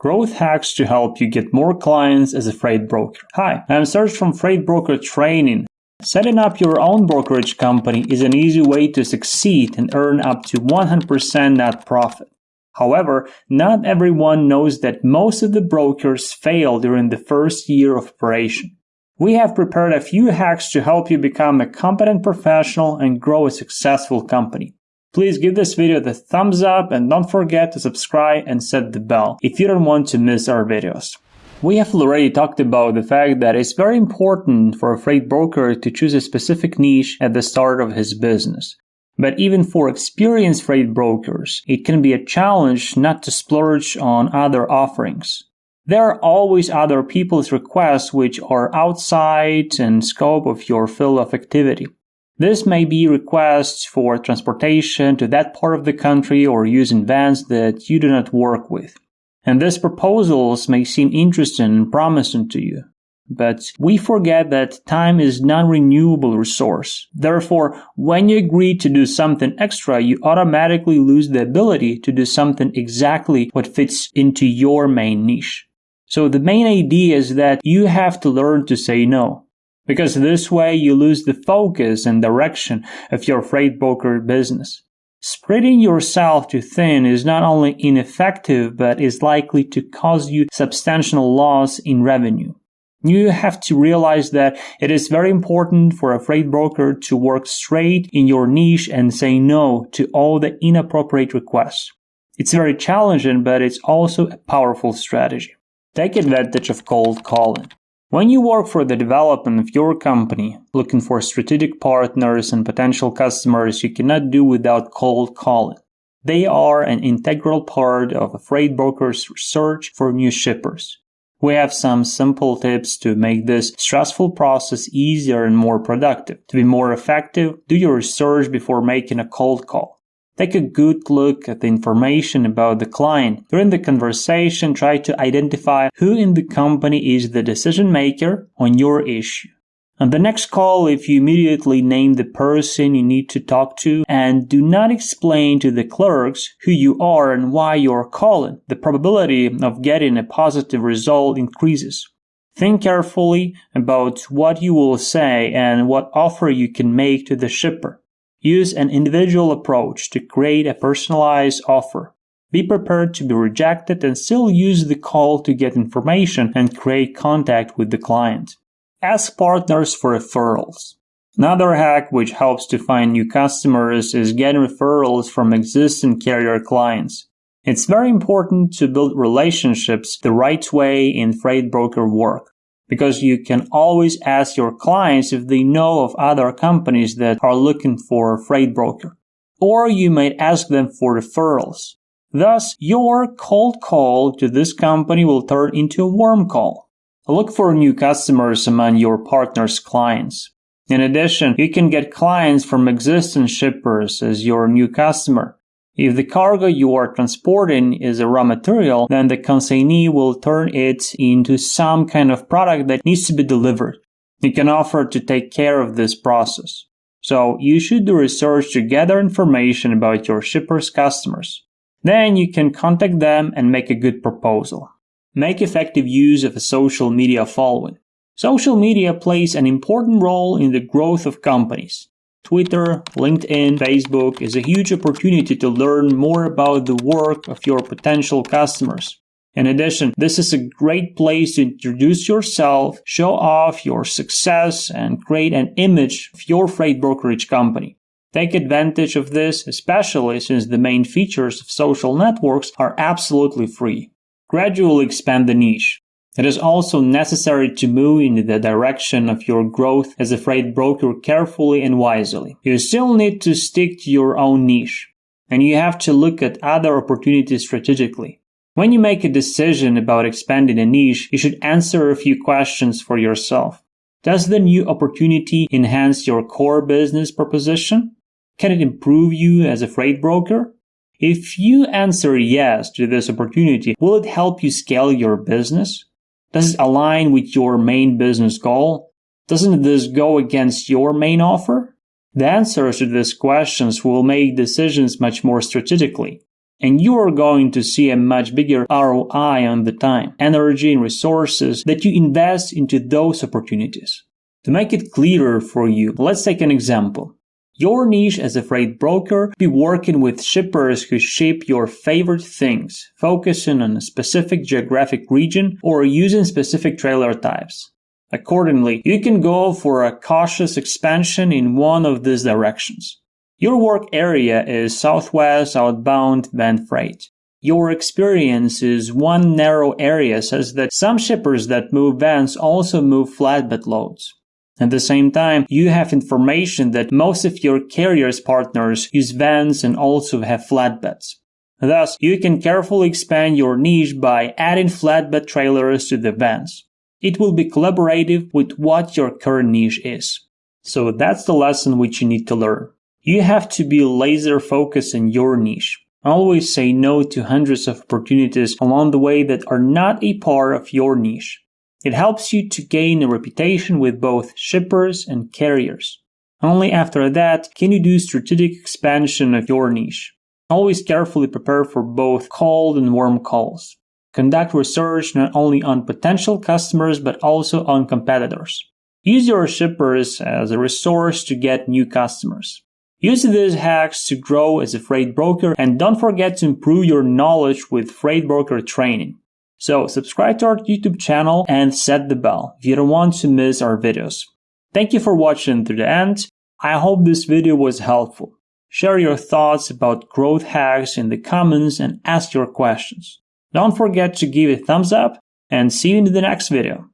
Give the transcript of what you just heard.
growth hacks to help you get more clients as a freight broker. Hi, I'm Serge from Freight Broker Training. Setting up your own brokerage company is an easy way to succeed and earn up to 100% net profit. However, not everyone knows that most of the brokers fail during the first year of operation. We have prepared a few hacks to help you become a competent professional and grow a successful company. Please give this video the thumbs up and don't forget to subscribe and set the bell if you don't want to miss our videos. We have already talked about the fact that it's very important for a freight broker to choose a specific niche at the start of his business. But even for experienced freight brokers, it can be a challenge not to splurge on other offerings. There are always other people's requests which are outside and scope of your field of activity. This may be requests for transportation to that part of the country or using vans that you do not work with. And these proposals may seem interesting and promising to you. But we forget that time is non-renewable resource. Therefore, when you agree to do something extra, you automatically lose the ability to do something exactly what fits into your main niche. So the main idea is that you have to learn to say no because this way you lose the focus and direction of your freight broker business. Spreading yourself too thin is not only ineffective, but is likely to cause you substantial loss in revenue. You have to realize that it is very important for a freight broker to work straight in your niche and say no to all the inappropriate requests. It's very challenging, but it's also a powerful strategy. Take advantage of cold calling. When you work for the development of your company, looking for strategic partners and potential customers, you cannot do without cold calling. They are an integral part of a freight broker's search for new shippers. We have some simple tips to make this stressful process easier and more productive. To be more effective, do your research before making a cold call. Take a good look at the information about the client. During the conversation, try to identify who in the company is the decision maker on your issue. On the next call, if you immediately name the person you need to talk to and do not explain to the clerks who you are and why you're calling, the probability of getting a positive result increases. Think carefully about what you will say and what offer you can make to the shipper. Use an individual approach to create a personalized offer. Be prepared to be rejected and still use the call to get information and create contact with the client. Ask partners for referrals. Another hack which helps to find new customers is getting referrals from existing carrier clients. It's very important to build relationships the right way in freight broker work because you can always ask your clients if they know of other companies that are looking for a freight broker. Or you might ask them for referrals. Thus, your cold call to this company will turn into a warm call. Look for new customers among your partner's clients. In addition, you can get clients from existing shippers as your new customer. If the cargo you are transporting is a raw material, then the consignee will turn it into some kind of product that needs to be delivered. You can offer to take care of this process. So you should do research to gather information about your shipper's customers. Then you can contact them and make a good proposal. Make effective use of a social media following. Social media plays an important role in the growth of companies. Twitter, LinkedIn, Facebook is a huge opportunity to learn more about the work of your potential customers. In addition, this is a great place to introduce yourself, show off your success, and create an image of your freight brokerage company. Take advantage of this, especially since the main features of social networks are absolutely free. Gradually expand the niche. It is also necessary to move in the direction of your growth as a freight broker carefully and wisely. You still need to stick to your own niche, and you have to look at other opportunities strategically. When you make a decision about expanding a niche, you should answer a few questions for yourself. Does the new opportunity enhance your core business proposition? Can it improve you as a freight broker? If you answer yes to this opportunity, will it help you scale your business? Does it align with your main business goal? Doesn't this go against your main offer? The answers to these questions will make decisions much more strategically. and you are going to see a much bigger ROI on the time, energy, and resources that you invest into those opportunities. To make it clearer for you, let's take an example. Your niche as a freight broker be working with shippers who ship your favorite things, focusing on a specific geographic region or using specific trailer types. Accordingly, you can go for a cautious expansion in one of these directions. Your work area is southwest outbound van freight. Your experience is one narrow area such that some shippers that move vans also move flatbed loads. At the same time, you have information that most of your carrier's partners use vans and also have flatbeds. Thus, you can carefully expand your niche by adding flatbed trailers to the vans. It will be collaborative with what your current niche is. So that's the lesson which you need to learn. You have to be laser focused in your niche. Always say no to hundreds of opportunities along the way that are not a part of your niche. It helps you to gain a reputation with both shippers and carriers. Only after that can you do strategic expansion of your niche. Always carefully prepare for both cold and warm calls. Conduct research not only on potential customers but also on competitors. Use your shippers as a resource to get new customers. Use these hacks to grow as a freight broker and don't forget to improve your knowledge with freight broker training. So subscribe to our YouTube channel and set the bell if you don't want to miss our videos. Thank you for watching to the end. I hope this video was helpful. Share your thoughts about growth hacks in the comments and ask your questions. Don't forget to give a thumbs up and see you in the next video.